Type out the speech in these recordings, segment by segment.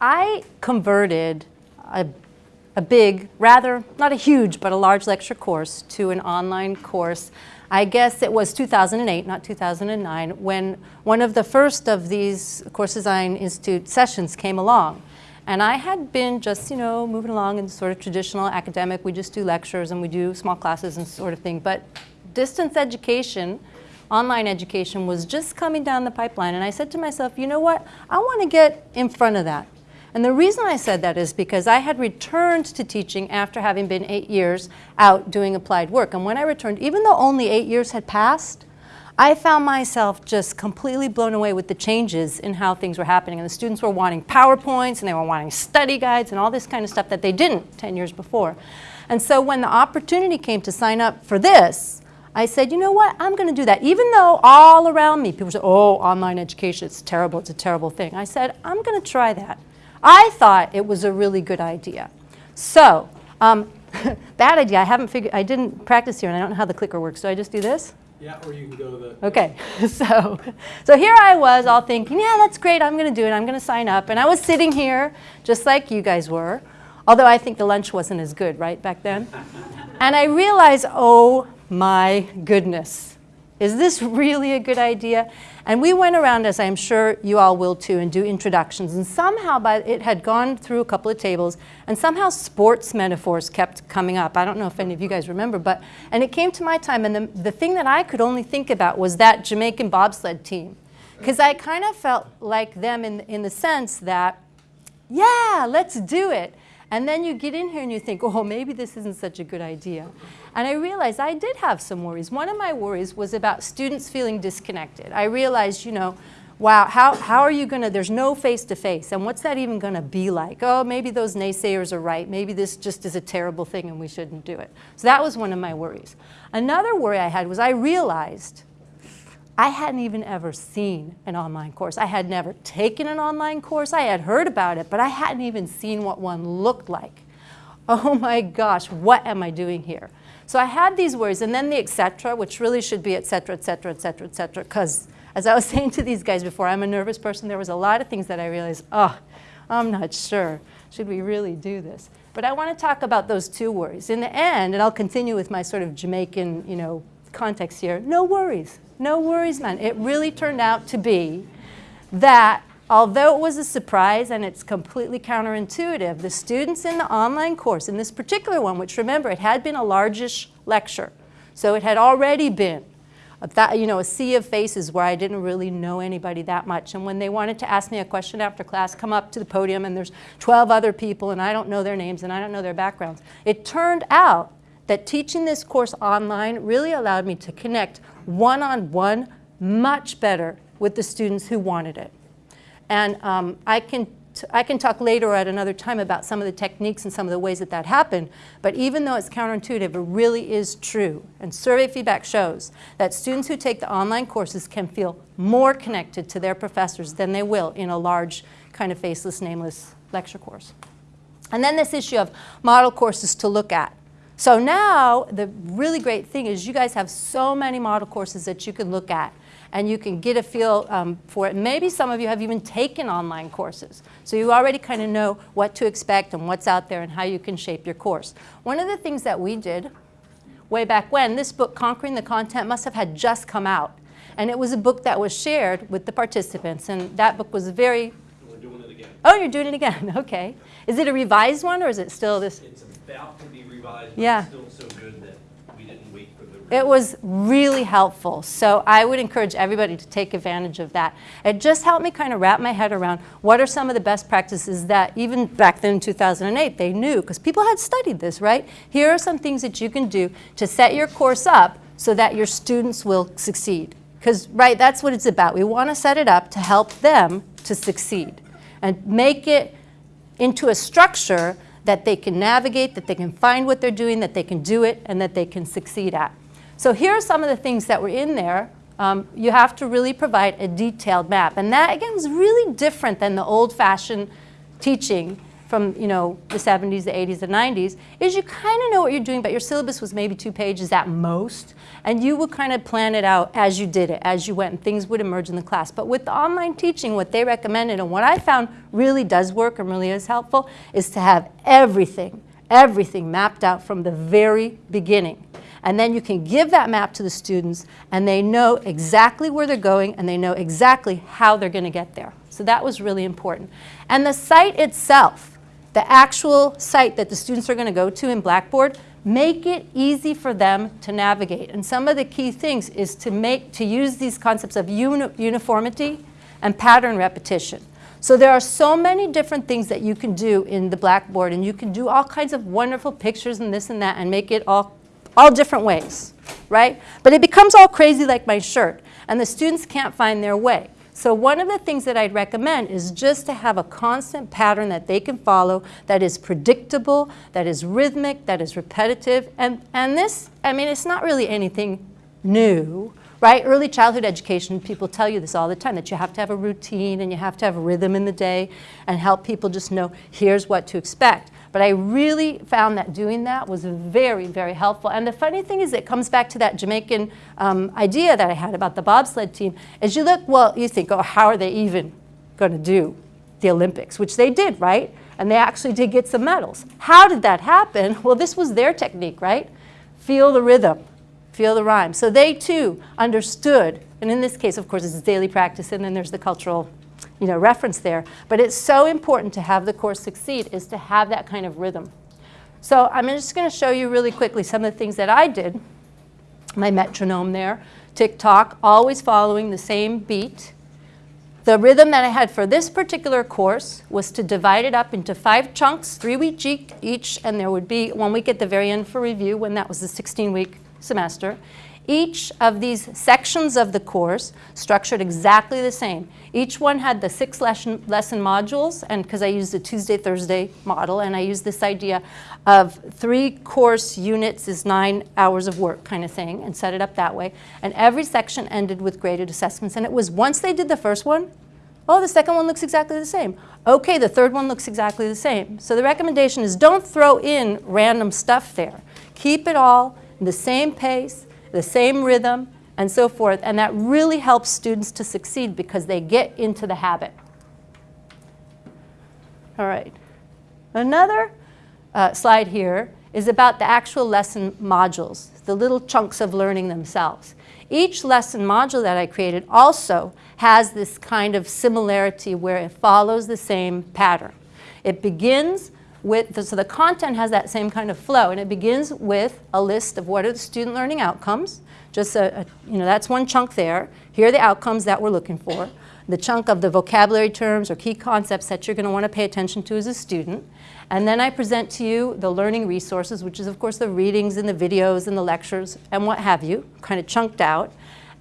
I converted a, a big, rather, not a huge, but a large lecture course to an online course. I guess it was 2008, not 2009, when one of the first of these Course Design Institute sessions came along. And I had been just, you know, moving along in sort of traditional academic, we just do lectures and we do small classes and sort of thing. But distance education, online education was just coming down the pipeline. And I said to myself, you know what, I want to get in front of that. And the reason I said that is because I had returned to teaching after having been eight years out doing applied work. And when I returned, even though only eight years had passed, I found myself just completely blown away with the changes in how things were happening. And the students were wanting PowerPoints and they were wanting study guides and all this kind of stuff that they didn't 10 years before. And so when the opportunity came to sign up for this, I said, you know what, I'm going to do that. Even though all around me people said, oh, online education, it's terrible, it's a terrible thing. I said, I'm going to try that. I thought it was a really good idea. So, um, bad idea, I haven't figured, I didn't practice here and I don't know how the clicker works. So I just do this? Yeah, or you can go to the. Okay, so, so here I was all thinking, yeah, that's great, I'm going to do it, I'm going to sign up. And I was sitting here just like you guys were, although I think the lunch wasn't as good, right, back then? and I realized, oh my goodness, is this really a good idea? And we went around, as I'm sure you all will too, and do introductions. And somehow by, it had gone through a couple of tables, and somehow sports metaphors kept coming up. I don't know if any of you guys remember, but, and it came to my time, and the, the thing that I could only think about was that Jamaican bobsled team. Because I kind of felt like them in, in the sense that, yeah, let's do it. And then you get in here and you think, oh, maybe this isn't such a good idea. And I realized I did have some worries. One of my worries was about students feeling disconnected. I realized, you know, wow, how, how are you going to, there's no face-to-face, -face, and what's that even going to be like? Oh, maybe those naysayers are right. Maybe this just is a terrible thing and we shouldn't do it. So that was one of my worries. Another worry I had was I realized I hadn't even ever seen an online course. I had never taken an online course. I had heard about it, but I hadn't even seen what one looked like. Oh my gosh, what am I doing here? So I had these words, and then the etc., which really should be etc., etc., etc., etc., because as I was saying to these guys before, I'm a nervous person. There was a lot of things that I realized, oh, I'm not sure. Should we really do this? But I want to talk about those two worries. In the end, and I'll continue with my sort of Jamaican, you know, context here, no worries. No worries, man. It really turned out to be that although it was a surprise and it's completely counterintuitive, the students in the online course, in this particular one, which remember, it had been a largish lecture, so it had already been a, you know, a sea of faces where I didn't really know anybody that much. And when they wanted to ask me a question after class, come up to the podium and there's 12 other people and I don't know their names and I don't know their backgrounds. It turned out that teaching this course online really allowed me to connect one-on-one -on -one much better with the students who wanted it. And um, I, can I can talk later at another time about some of the techniques and some of the ways that that happened, but even though it's counterintuitive, it really is true. And survey feedback shows that students who take the online courses can feel more connected to their professors than they will in a large kind of faceless, nameless lecture course. And then this issue of model courses to look at. So now the really great thing is you guys have so many model courses that you can look at and you can get a feel um, for it. Maybe some of you have even taken online courses. So you already kind of know what to expect and what's out there and how you can shape your course. One of the things that we did way back when, this book, Conquering the Content, must have had just come out. And it was a book that was shared with the participants. And that book was very... We're doing it again. Oh, you're doing it again. Okay. Is it a revised one or is it still this? It's about to be revised, yeah. still so good that we didn't wait for the It was really helpful. So I would encourage everybody to take advantage of that. It just helped me kind of wrap my head around what are some of the best practices that even back then in 2008 they knew because people had studied this, right? Here are some things that you can do to set your course up so that your students will succeed. Because, right, that's what it's about. We want to set it up to help them to succeed and make it into a structure that they can navigate, that they can find what they're doing, that they can do it, and that they can succeed at. So here are some of the things that were in there. Um, you have to really provide a detailed map. And that, again, was really different than the old-fashioned teaching from you know the 70s, the 80s, the 90s, is you kind of know what you're doing, but your syllabus was maybe two pages at most, and you would kind of plan it out as you did it, as you went, and things would emerge in the class. But with the online teaching, what they recommended, and what I found really does work and really is helpful, is to have everything, everything mapped out from the very beginning. And then you can give that map to the students, and they know exactly where they're going, and they know exactly how they're going to get there. So that was really important. And the site itself, the actual site that the students are going to go to in Blackboard, make it easy for them to navigate. And some of the key things is to make to use these concepts of uni uniformity and pattern repetition. So there are so many different things that you can do in the Blackboard, and you can do all kinds of wonderful pictures and this and that and make it all all different ways, right? But it becomes all crazy like my shirt, and the students can't find their way. So one of the things that I'd recommend is just to have a constant pattern that they can follow that is predictable, that is rhythmic, that is repetitive. And, and this, I mean, it's not really anything new, right? Early childhood education, people tell you this all the time, that you have to have a routine and you have to have a rhythm in the day and help people just know here's what to expect. But I really found that doing that was very, very helpful. And the funny thing is it comes back to that Jamaican um, idea that I had about the bobsled team. As you look, well, you think, oh, how are they even going to do the Olympics? Which they did, right? And they actually did get some medals. How did that happen? Well, this was their technique, right? Feel the rhythm, feel the rhyme. So they too understood, and in this case, of course, it's daily practice, and then there's the cultural you know, reference there. But it's so important to have the course succeed is to have that kind of rhythm. So I'm just going to show you really quickly some of the things that I did. My metronome there, tick-tock, always following the same beat. The rhythm that I had for this particular course was to divide it up into five chunks, three weeks each, and there would be one week at the very end for review when that was the 16-week semester. Each of these sections of the course structured exactly the same. Each one had the six lesson, lesson modules, and because I used the Tuesday, Thursday model, and I used this idea of three course units is nine hours of work kind of thing, and set it up that way. And every section ended with graded assessments. And it was once they did the first one, oh, the second one looks exactly the same. Okay, the third one looks exactly the same. So the recommendation is don't throw in random stuff there. Keep it all the same pace, the same rhythm, and so forth. And that really helps students to succeed because they get into the habit. All right. Another uh, slide here is about the actual lesson modules, the little chunks of learning themselves. Each lesson module that I created also has this kind of similarity where it follows the same pattern. It begins with, the, so the content has that same kind of flow, and it begins with a list of what are the student learning outcomes. Just a, a, you know, that's one chunk there. Here are the outcomes that we're looking for. The chunk of the vocabulary terms or key concepts that you're going to want to pay attention to as a student. And then I present to you the learning resources, which is of course the readings and the videos and the lectures and what have you, kind of chunked out.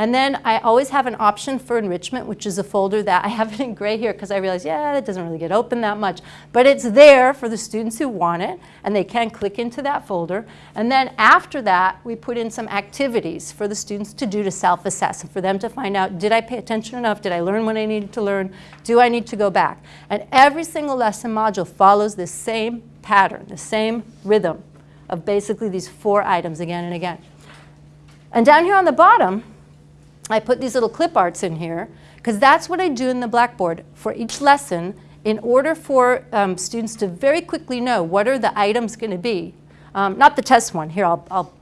And then I always have an option for enrichment, which is a folder that I have it in gray here because I realize, yeah, it doesn't really get open that much. But it's there for the students who want it, and they can click into that folder. And then after that, we put in some activities for the students to do to self-assess and for them to find out, did I pay attention enough? Did I learn what I needed to learn? Do I need to go back? And every single lesson module follows the same pattern, the same rhythm of basically these four items again and again. And down here on the bottom, I put these little clip arts in here because that's what I do in the Blackboard for each lesson in order for um, students to very quickly know what are the items going to be. Um, not the test one. Here, I'll, I'll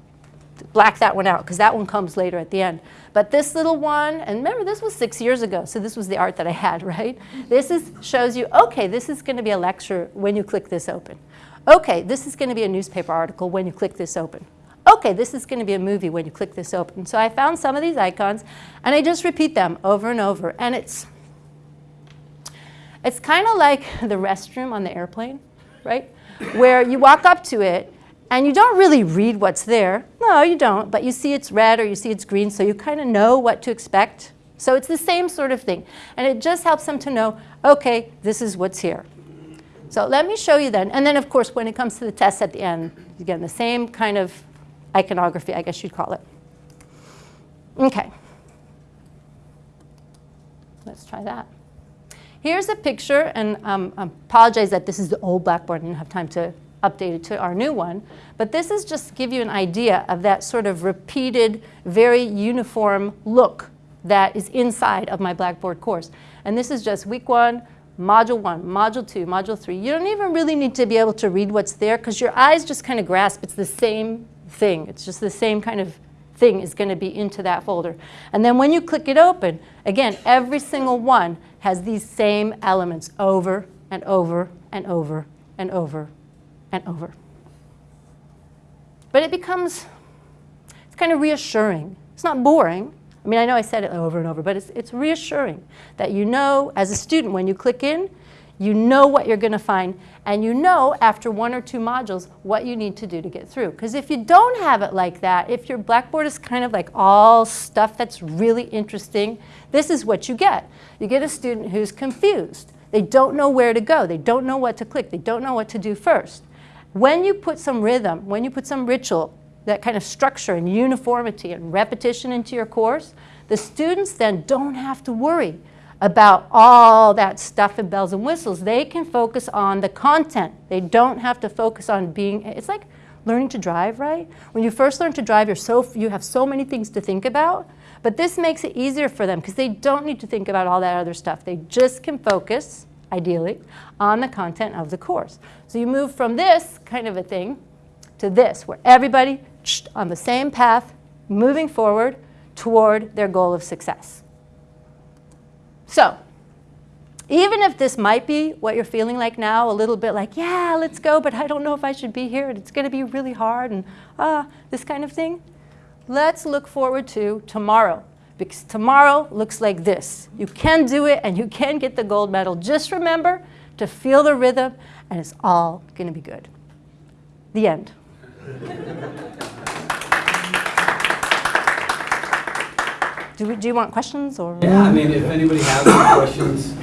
black that one out because that one comes later at the end. But this little one, and remember this was six years ago, so this was the art that I had, right? This is, shows you, okay, this is going to be a lecture when you click this open. Okay, this is going to be a newspaper article when you click this open okay, this is going to be a movie when you click this open. So I found some of these icons, and I just repeat them over and over. And it's, it's kind of like the restroom on the airplane, right? Where you walk up to it, and you don't really read what's there. No, you don't. But you see it's red or you see it's green, so you kind of know what to expect. So it's the same sort of thing. And it just helps them to know, okay, this is what's here. So let me show you then. And then, of course, when it comes to the test at the end, again, the same kind of iconography, I guess you'd call it. Okay. Let's try that. Here's a picture, and um, I apologize that this is the old Blackboard. And I didn't have time to update it to our new one. But this is just to give you an idea of that sort of repeated, very uniform look that is inside of my Blackboard course. And this is just week one, module one, module two, module three. You don't even really need to be able to read what's there because your eyes just kind of grasp it's the same thing. It's just the same kind of thing is going to be into that folder. And then when you click it open, again, every single one has these same elements over and over and over and over and over. But it becomes, it's kind of reassuring. It's not boring. I mean, I know I said it over and over, but it's, it's reassuring that you know, as a student, when you click in, you know what you're going to find, and you know after one or two modules what you need to do to get through. Because if you don't have it like that, if your Blackboard is kind of like all stuff that's really interesting, this is what you get. You get a student who's confused. They don't know where to go. They don't know what to click. They don't know what to do first. When you put some rhythm, when you put some ritual, that kind of structure and uniformity and repetition into your course, the students then don't have to worry about all that stuff and bells and whistles. They can focus on the content. They don't have to focus on being, it's like learning to drive, right? When you first learn to drive, you're so, you have so many things to think about, but this makes it easier for them because they don't need to think about all that other stuff. They just can focus, ideally, on the content of the course. So you move from this kind of a thing to this, where everybody on the same path, moving forward toward their goal of success. So, even if this might be what you're feeling like now, a little bit like, yeah, let's go, but I don't know if I should be here, and it's going to be really hard, and ah, this kind of thing, let's look forward to tomorrow. Because tomorrow looks like this. You can do it, and you can get the gold medal. Just remember to feel the rhythm, and it's all going to be good. The end. Do, we, do you want questions or? Yeah, I mean, if anybody has any questions,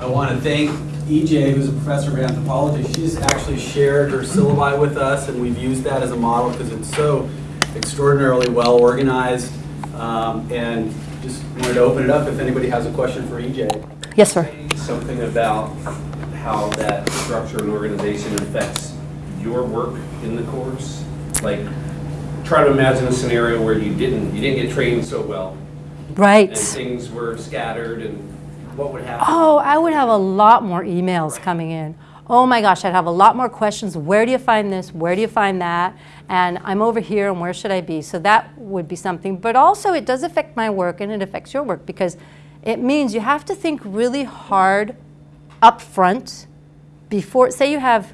I want to thank EJ, who's a professor of anthropology. She's actually shared her syllabi with us, and we've used that as a model because it's so extraordinarily well organized. Um, and just wanted to open it up if anybody has a question for EJ. Yes, sir. Something about how that structure and organization affects your work in the course? Like, try to imagine a scenario where you didn't, you didn't get trained so well, Right. and things were scattered, and what would happen? Oh, I would have a lot more emails coming in. Oh my gosh, I'd have a lot more questions. Where do you find this? Where do you find that? And I'm over here, and where should I be? So that would be something. But also, it does affect my work, and it affects your work because it means you have to think really hard up front before, say you have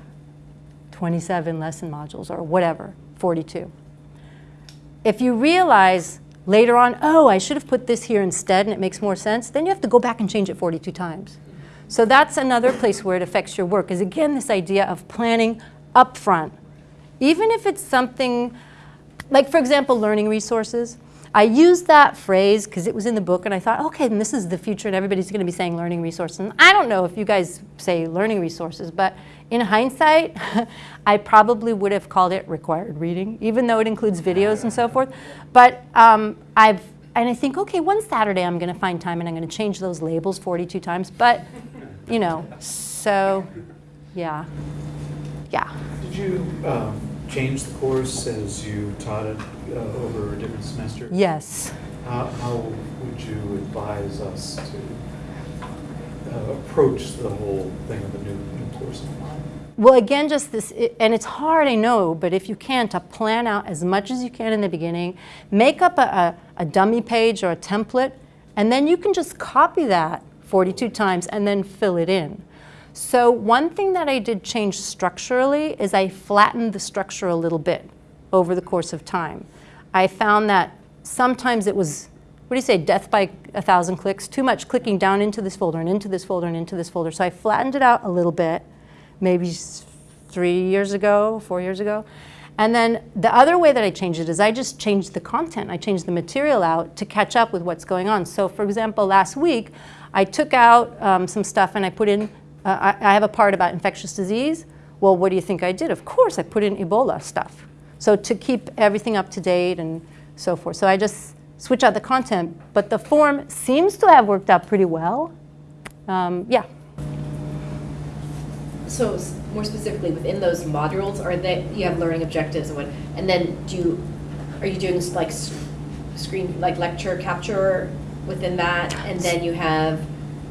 27 lesson modules or whatever, 42. If you realize later on, oh, I should have put this here instead and it makes more sense, then you have to go back and change it 42 times. So that's another place where it affects your work is again this idea of planning upfront. Even if it's something, like for example, learning resources, I used that phrase because it was in the book and I thought, okay, this is the future and everybody's going to be saying learning resources. And I don't know if you guys say learning resources, but in hindsight, I probably would have called it required reading, even though it includes videos and so forth. But um, I've, and I think, okay, one Saturday I'm going to find time and I'm going to change those labels 42 times. But, you know, so, yeah, yeah. Did you um, change the course as you taught it uh, over a different semester? Yes. How, how would you advise us to uh, approach the whole thing of a new, course? Well, again, just this, and it's hard, I know, but if you can, to plan out as much as you can in the beginning, make up a, a, a dummy page or a template, and then you can just copy that 42 times and then fill it in. So one thing that I did change structurally is I flattened the structure a little bit over the course of time. I found that sometimes it was, what do you say, death by a thousand clicks, too much clicking down into this folder and into this folder and into this folder. So I flattened it out a little bit maybe three years ago, four years ago. And then the other way that I changed it is I just changed the content. I changed the material out to catch up with what's going on. So for example, last week, I took out um, some stuff and I put in, uh, I, I have a part about infectious disease. Well, what do you think I did? Of course, I put in Ebola stuff. So to keep everything up to date and so forth. So I just switch out the content, but the form seems to have worked out pretty well. Um, yeah. So more specifically, within those modules, are they, you have learning objectives and what, and then do you, are you doing like screen, like lecture capture within that? And then you have,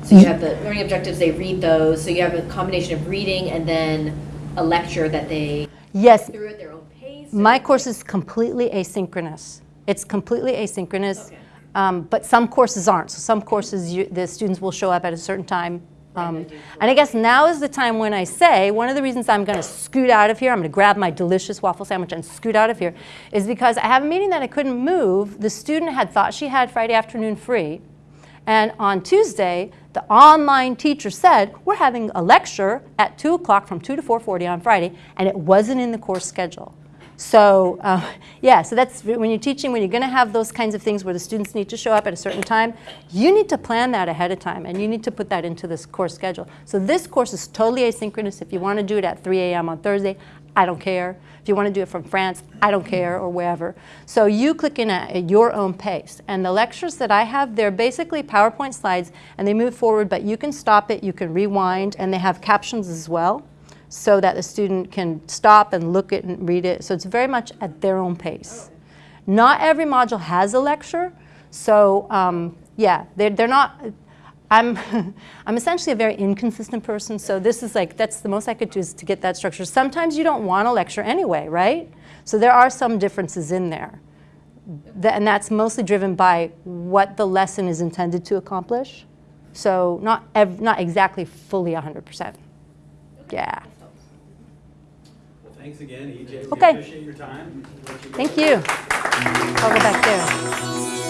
so you have the learning objectives, they read those, so you have a combination of reading and then a lecture that they, Yes, through at their own pace? my course is completely asynchronous. It's completely asynchronous. Okay. Um, but some courses aren't. So some courses, you, the students will show up at a certain time. Um, and I guess now is the time when I say, one of the reasons I'm going to scoot out of here, I'm going to grab my delicious waffle sandwich and scoot out of here, is because I have a meeting that I couldn't move. The student had thought she had Friday afternoon free. And on Tuesday, the online teacher said, we're having a lecture at 2 o'clock from 2 to 4.40 on Friday, and it wasn't in the course schedule. So uh, yeah, so that's when you're teaching, when you're going to have those kinds of things where the students need to show up at a certain time, you need to plan that ahead of time, and you need to put that into this course schedule. So this course is totally asynchronous. If you want to do it at 3 a.m. on Thursday, I don't care. If you want to do it from France, I don't care, or wherever. So you click in at, at your own pace. And the lectures that I have, they're basically PowerPoint slides, and they move forward, but you can stop it, you can rewind, and they have captions as well so that the student can stop and look it and read it. So it's very much at their own pace. Not every module has a lecture, so um, yeah, they're, they're not. I'm, I'm essentially a very inconsistent person, so this is like, that's the most I could do is to get that structure. Sometimes you don't want a lecture anyway, right? So there are some differences in there. Th- and that's mostly driven by what the lesson is intended to accomplish. So not, ev- not exactly fully 100%. Yeah. Thanks again, EJ. We Okay. appreciate your time. You. Thank you. I'll go back there.